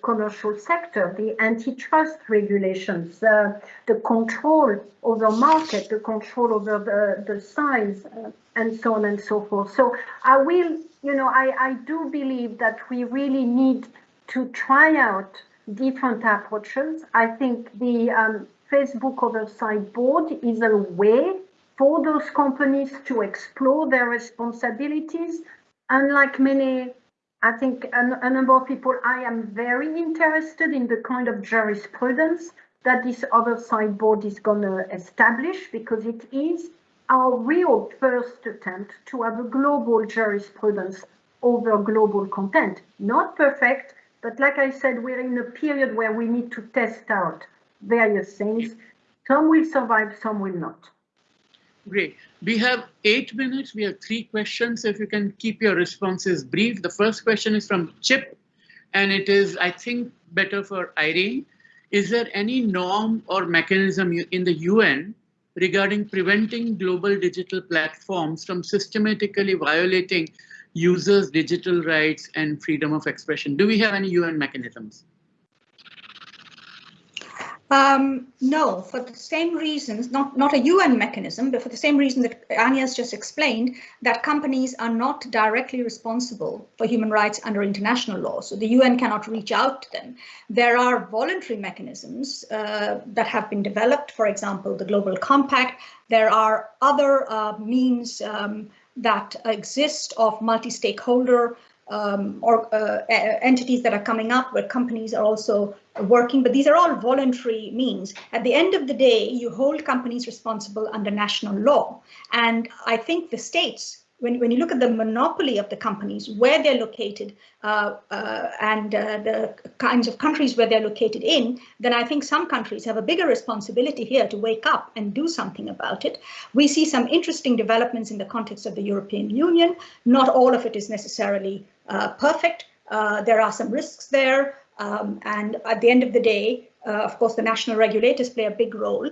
S2: commercial sector, the antitrust regulations, uh, the control over the market, the control over the, the size, uh, and so on and so forth. So I will, you know, I, I do believe that we really need to try out different approaches. I think the um, Facebook Oversight Board is a way for those companies to explore their responsibilities. Unlike many, I think a, a number of people, I am very interested in the kind of jurisprudence that this oversight board is going to establish because it is our real first attempt to have a global jurisprudence over global content. Not perfect, but like I said, we're in a period where we need to test out various things. Some will survive, some will not.
S1: Great. We have eight minutes. We have three questions. If you can keep your responses brief. The first question is from Chip, and it is, I think, better for Irene. Is there any norm or mechanism in the UN regarding preventing global digital platforms from systematically violating users' digital rights and freedom of expression? Do we have any UN mechanisms?
S3: Um, no, for the same reasons, not, not a UN mechanism, but for the same reason that Anya has just explained, that companies are not directly responsible for human rights under international law. So the UN cannot reach out to them. There are voluntary mechanisms uh, that have been developed, for example, the Global Compact. There are other uh, means um, that exist of multi-stakeholder um, or uh, entities that are coming up where companies are also working, but these are all voluntary means. At the end of the day, you hold companies responsible under national law. And I think the states when, when you look at the monopoly of the companies, where they're located, uh, uh, and uh, the kinds of countries where they're located in, then I think some countries have a bigger responsibility here to wake up and do something about it. We see some interesting developments in the context of the European Union. Not all of it is necessarily perfect. Uh, there are some risks there. Um, and at the end of the day, uh, of course, the national regulators play a big role.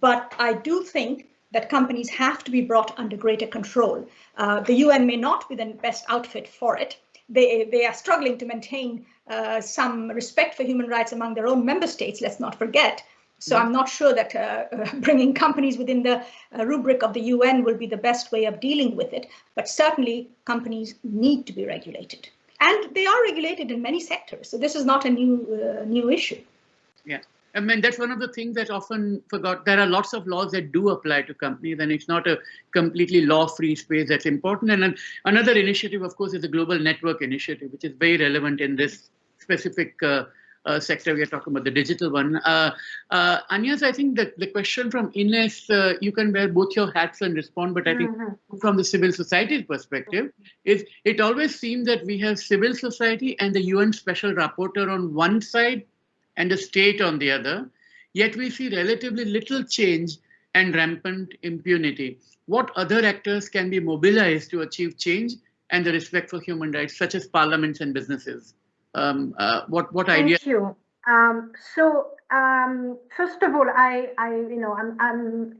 S3: But I do think that companies have to be brought under greater control. Uh, the UN may not be the best outfit for it. They, they are struggling to maintain uh, some respect for human rights among their own member states, let's not forget. So I'm not sure that uh, [laughs] bringing companies within the uh, rubric of the UN will be the best way of dealing with it, but certainly companies need to be regulated. And they are regulated in many sectors, so this is not a new, uh, new issue.
S1: Yeah. I mean, that's one of the things that often forgot. There are lots of laws that do apply to companies, and it's not a completely law-free space that's important. And another initiative, of course, is the Global Network Initiative, which is very relevant in this specific uh, uh, sector. We are talking about the digital one. Uh, uh, Agnes, I think that the question from Ines, uh, you can wear both your hats and respond, but I think
S2: Mhm.
S1: from the civil society perspective, is it always seems that we have civil society and the UN Special Rapporteur on one side and the state on the other, yet we see relatively little change and rampant impunity. What other actors can be mobilized to achieve change and the respect for human rights, such as parliaments and businesses? Um, uh, what what idea?
S2: Thank you. Um, so um, first of all, I, I, you know, I'm, I'm,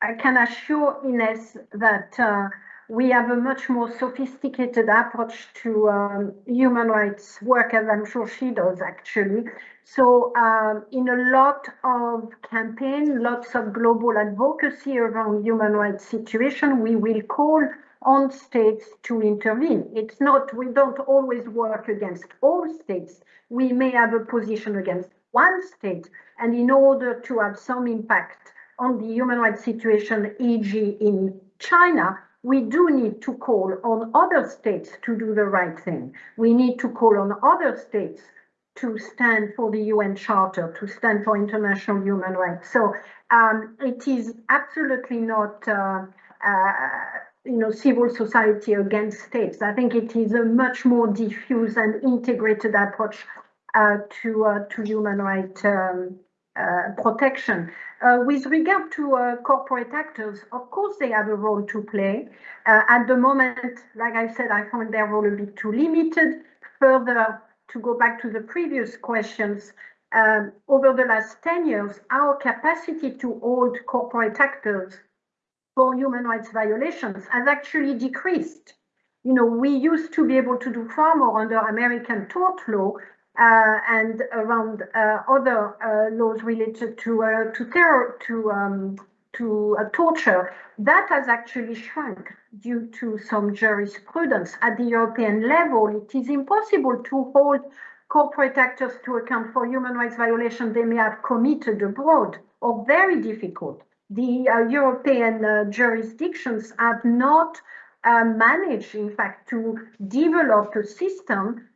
S2: I can assure Ines that uh, we have a much more sophisticated approach to um, human rights work, as I'm sure she does actually. So um, in a lot of campaign, lots of global advocacy around human rights situation, we will call on states to intervene. It's not, we don't always work against all states. We may have a position against one state, and in order to have some impact on the human rights situation, e.g. in China, we do need to call on other states to do the right thing. We need to call on other states to stand for the UN Charter, to stand for international human rights. So um, it is absolutely not uh, uh, you know, civil society against states. I think it is a much more diffuse and integrated approach uh, to uh, to human right um, uh, protection. Uh, with regard to uh, corporate actors, of course they have a role to play. Uh, at the moment, like I said, I found their role a bit too limited. Further, to go back to the previous questions, um, over the last 10 years, our capacity to hold corporate actors for human rights violations has actually decreased. You know, we used to be able to do far more under American tort law uh, and around uh, other uh, laws related to uh, to terror, to um, to uh, torture. That has actually shrunk due to some jurisprudence at the European level. It is impossible to hold corporate actors to account for human rights violations they may have committed abroad, or very difficult the uh, European uh, jurisdictions have not uh, managed, in fact, to develop a system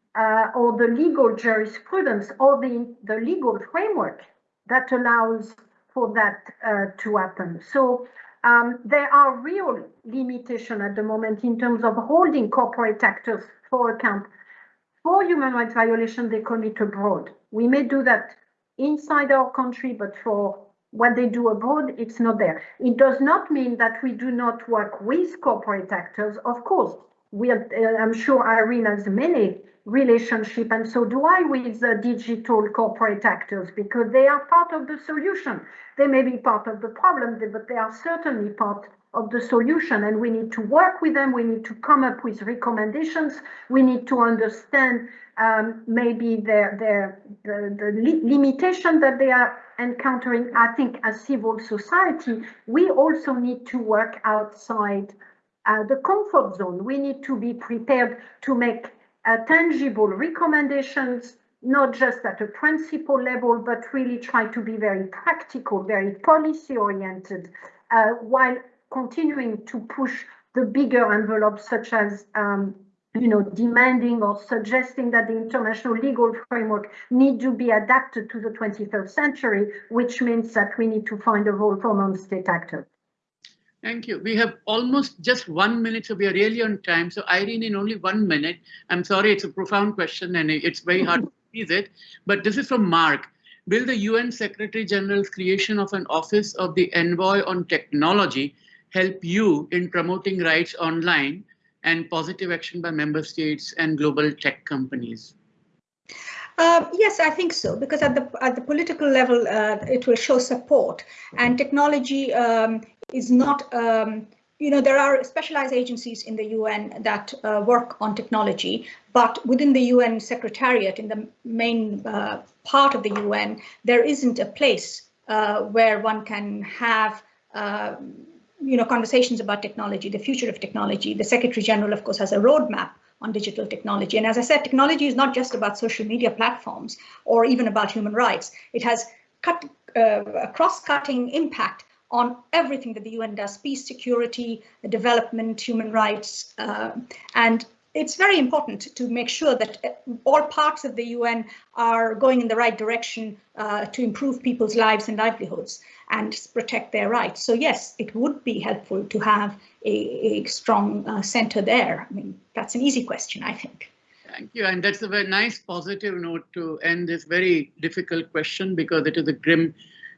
S2: or the legal jurisprudence or the, the legal framework that allows for that to happen. So um, there are real limitations at the moment in terms of holding corporate actors for account for human rights violations they commit abroad. We may do that inside our country, but for what they do abroad, it's not there. It does not mean that we do not work with corporate actors. Of course, we are, uh, I'm sure Irene has many relationship, and so do I with the digital corporate actors because they are part of the solution. They may be part of the problem, but they are certainly part of the solution, and we need to work with them. We need to come up with recommendations. We need to understand um, maybe their their the, the li limitation that they are encountering. I think as civil society, we also need to work outside uh, the comfort zone. We need to be prepared to make uh, tangible recommendations, not just at a principle level, but really try to be very practical, very policy oriented, uh, while continuing to push the bigger envelopes, such as um, you know, demanding or suggesting that the international legal framework need to be adapted to the 21st century, which means that we need to find a role for non-state actors.
S1: Thank you. We have almost just one minute, so we are really on time. So Irene, in only one minute, I'm sorry, it's a profound question and it's very hard to [laughs] seize it, but this is from Mark. Will the UN Secretary General's creation of an Office of the Envoy on Technology help you in promoting rights online and positive action by member states and global tech companies?
S3: Uh, yes, I think so, because at the at the political level, uh, it will show support, and technology um, is not. Um, you know, there are specialized agencies in the UN that uh, work on technology, but within the UN Secretariat, in the main uh, part of the UN, there isn't a place uh, where one can have um, you know, conversations about technology, the future of technology. The Secretary General, of course, has a roadmap on digital technology. And as I said, technology is not just about social media platforms or even about human rights. It has cut, uh, a cross-cutting impact on everything that the UN does, peace, security, development, human rights. Uh, and it's very important to make sure that uh, all parts of the UN are going in the right direction uh, to improve people's lives and livelihoods and protect their rights. So yes, it would be helpful to have a, a strong uh, center there. I mean, that's an easy question, I think.
S1: Thank you. And that's a very nice positive note to end this very difficult question because it is a grim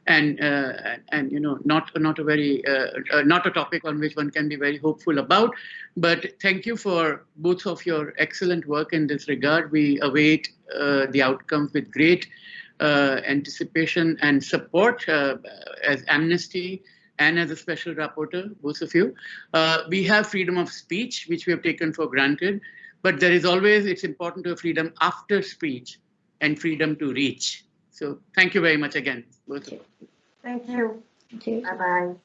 S1: and uh, and you know not not a very uh, uh, not a topic on which one can be very hopeful about. But thank you for both of your excellent work in this regard. We await uh, the outcomes with great uh, anticipation and support uh, as Amnesty and as a special rapporteur, both of you. we have freedom of speech, which we have taken for granted, but there is always, it's important to have freedom after speech and freedom to reach. So thank you very much again, both of you.
S2: Thank you.
S3: Thank you.
S2: Bye-bye.